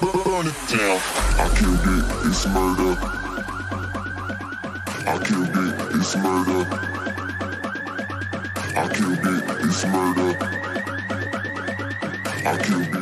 burn it down. I killed it, it's murder. I killed it, it's murder. I killed it, it's murder. I killed it.